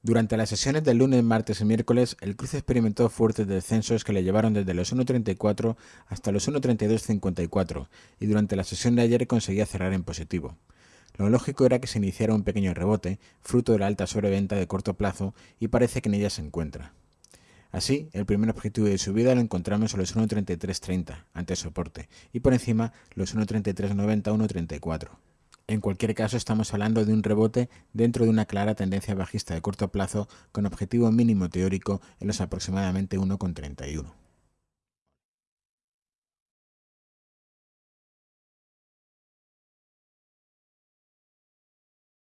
Durante las sesiones del lunes, martes y miércoles, el cruce experimentó fuertes descensos que le llevaron desde los 1.34 hasta los 1.3254 y durante la sesión de ayer conseguía cerrar en positivo. Lo lógico era que se iniciara un pequeño rebote, fruto de la alta sobreventa de corto plazo, y parece que en ella se encuentra. Así, el primer objetivo de subida lo encontramos en los 1.3330, ante soporte, y por encima los 1.3390-1.34. En cualquier caso, estamos hablando de un rebote dentro de una clara tendencia bajista de corto plazo con objetivo mínimo teórico en los aproximadamente 1,31.